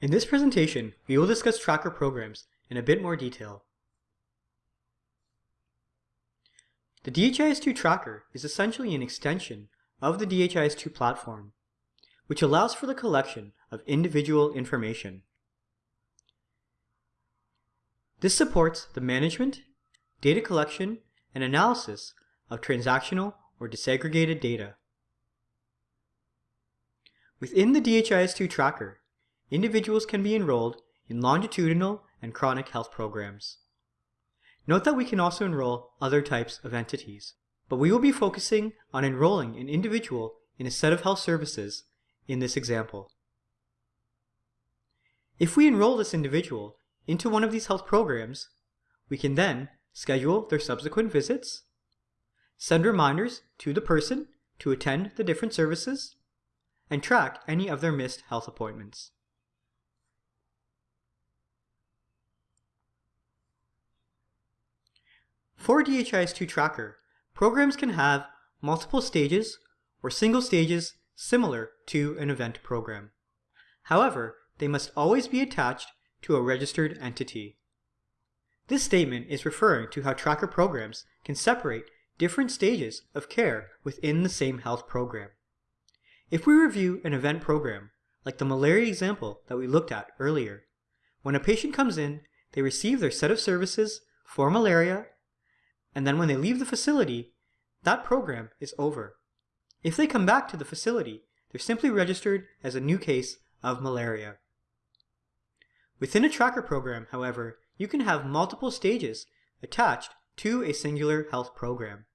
In this presentation, we will discuss tracker programs in a bit more detail. The DHIS2 tracker is essentially an extension of the DHIS2 platform, which allows for the collection of individual information. This supports the management, data collection, and analysis of transactional or disaggregated data. Within the DHIS2 tracker, individuals can be enrolled in longitudinal and chronic health programs. Note that we can also enroll other types of entities, but we will be focusing on enrolling an individual in a set of health services in this example. If we enroll this individual into one of these health programs, we can then schedule their subsequent visits, send reminders to the person to attend the different services, and track any of their missed health appointments. For DHIS2 Tracker, programs can have multiple stages or single stages similar to an event program. However, they must always be attached to a registered entity. This statement is referring to how tracker programs can separate different stages of care within the same health program. If we review an event program, like the malaria example that we looked at earlier, when a patient comes in, they receive their set of services for malaria and then when they leave the facility, that program is over. If they come back to the facility, they're simply registered as a new case of malaria. Within a tracker program, however, you can have multiple stages attached to a singular health program.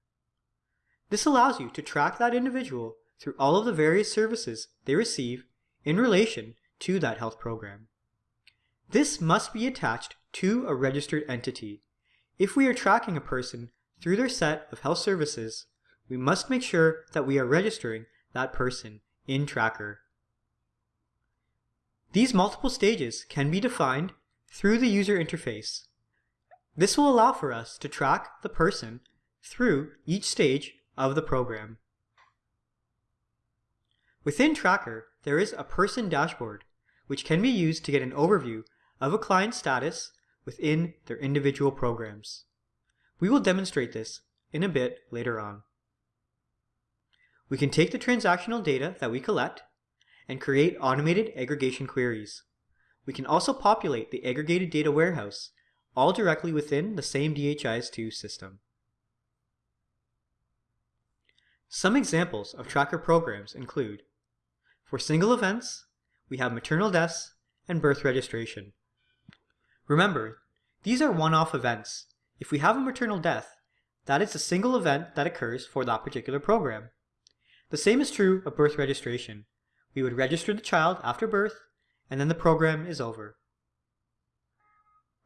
This allows you to track that individual through all of the various services they receive in relation to that health program. This must be attached to a registered entity, if we are tracking a person through their set of health services, we must make sure that we are registering that person in Tracker. These multiple stages can be defined through the user interface. This will allow for us to track the person through each stage of the program. Within Tracker, there is a person dashboard, which can be used to get an overview of a client's status within their individual programs. We will demonstrate this in a bit later on. We can take the transactional data that we collect and create automated aggregation queries. We can also populate the aggregated data warehouse all directly within the same DHIS2 system. Some examples of tracker programs include for single events, we have maternal deaths and birth registration. Remember, these are one-off events. If we have a maternal death, that is a single event that occurs for that particular program. The same is true of birth registration. We would register the child after birth, and then the program is over.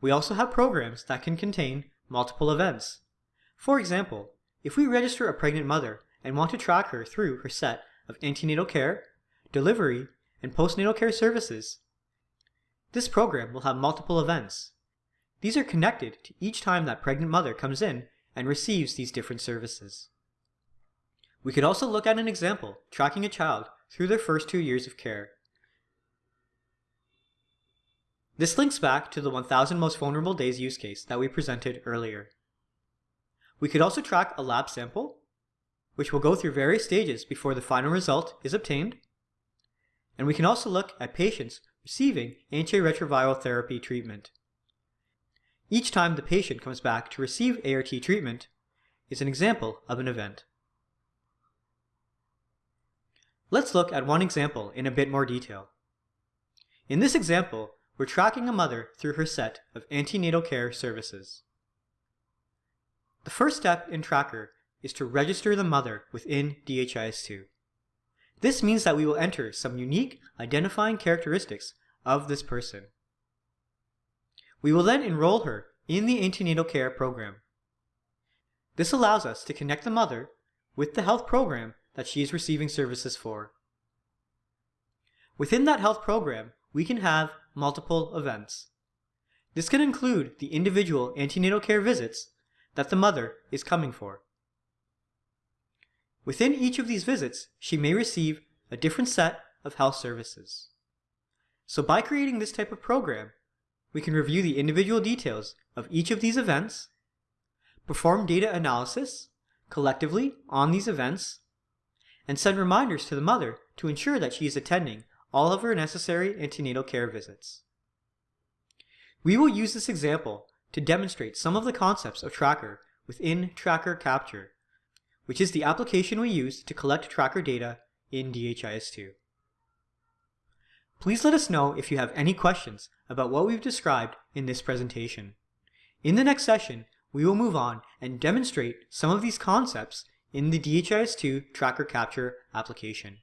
We also have programs that can contain multiple events. For example, if we register a pregnant mother and want to track her through her set of antenatal care, delivery, and postnatal care services, this program will have multiple events. These are connected to each time that pregnant mother comes in and receives these different services. We could also look at an example tracking a child through their first two years of care. This links back to the 1000 most vulnerable days use case that we presented earlier. We could also track a lab sample, which will go through various stages before the final result is obtained. And we can also look at patients receiving antiretroviral therapy treatment. Each time the patient comes back to receive ART treatment is an example of an event. Let's look at one example in a bit more detail. In this example, we're tracking a mother through her set of antenatal care services. The first step in Tracker is to register the mother within DHIS2. This means that we will enter some unique identifying characteristics of this person. We will then enroll her in the antenatal care program. This allows us to connect the mother with the health program that she is receiving services for. Within that health program, we can have multiple events. This can include the individual antenatal care visits that the mother is coming for. Within each of these visits, she may receive a different set of health services. So by creating this type of program, we can review the individual details of each of these events, perform data analysis collectively on these events, and send reminders to the mother to ensure that she is attending all of her necessary antenatal care visits. We will use this example to demonstrate some of the concepts of Tracker within Tracker Capture, which is the application we use to collect Tracker data in DHIS2. Please let us know if you have any questions about what we've described in this presentation. In the next session, we will move on and demonstrate some of these concepts in the DHIS2 Tracker Capture application.